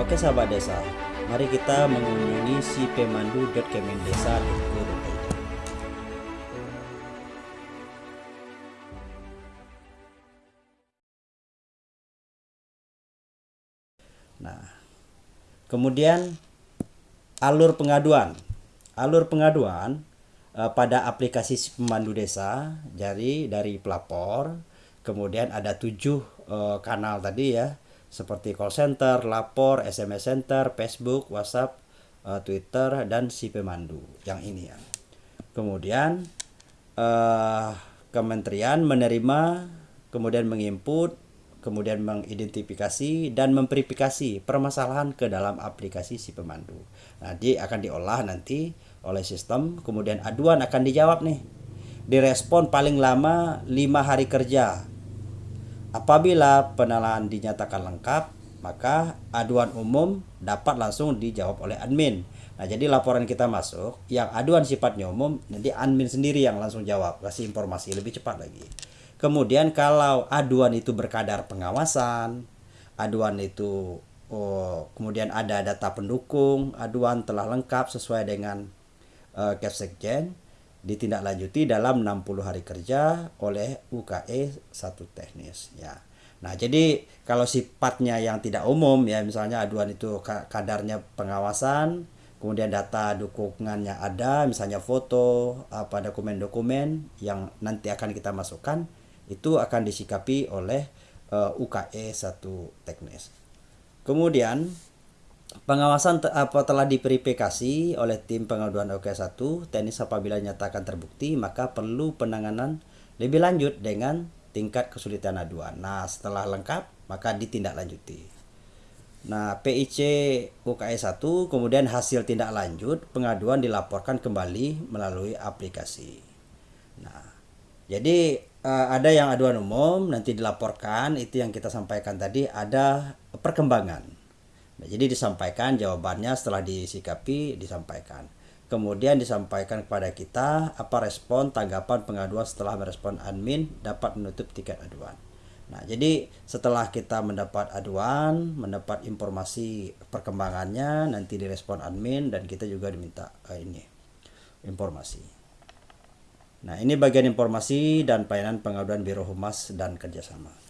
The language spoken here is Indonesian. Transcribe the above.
Oke sahabat desa, mari kita mengunjungi si pemandu.kemendesa.go.id Nah, kemudian alur pengaduan. Alur pengaduan uh, pada aplikasi pemandu desa, jadi dari pelapor, kemudian ada tujuh uh, kanal tadi ya, seperti call center, lapor, SMS center, Facebook, WhatsApp, uh, Twitter, dan si pemandu yang ini ya. Kemudian uh, kementerian menerima, kemudian menginput, kemudian mengidentifikasi dan memverifikasi permasalahan ke dalam aplikasi si pemandu. Nanti akan diolah nanti oleh sistem, kemudian aduan akan dijawab nih. Direspon paling lama lima hari kerja. Apabila penalahan dinyatakan lengkap, maka aduan umum dapat langsung dijawab oleh admin. Nah, jadi laporan kita masuk, yang aduan sifatnya umum, nanti admin sendiri yang langsung jawab, kasih informasi lebih cepat lagi. Kemudian kalau aduan itu berkadar pengawasan, aduan itu oh, kemudian ada data pendukung, aduan telah lengkap sesuai dengan uh, ditindaklanjuti dalam 60 hari kerja oleh UKE satu teknis ya. Nah, jadi kalau sifatnya yang tidak umum ya misalnya aduan itu kadarnya pengawasan, kemudian data dukungannya ada, misalnya foto, apa dokumen-dokumen yang nanti akan kita masukkan itu akan disikapi oleh uh, UKE satu teknis. Kemudian pengawasan te apa telah diverifikasi oleh tim pengaduan UKE 1 teknis apabila nyatakan terbukti maka perlu penanganan lebih lanjut dengan tingkat kesulitan aduan. Nah, setelah lengkap maka ditindaklanjuti. Nah, PIC UKE 1 kemudian hasil tindak lanjut pengaduan dilaporkan kembali melalui aplikasi. Nah, jadi uh, ada yang aduan umum nanti dilaporkan itu yang kita sampaikan tadi ada perkembangan. Nah, jadi disampaikan jawabannya setelah disikapi disampaikan. Kemudian disampaikan kepada kita apa respon tanggapan pengaduan setelah merespon admin dapat menutup tiket aduan. Nah, jadi setelah kita mendapat aduan, mendapat informasi perkembangannya, nanti direspon admin dan kita juga diminta uh, ini informasi. Nah, ini bagian informasi dan pelayanan pengaduan Biro Humas dan kerjasama.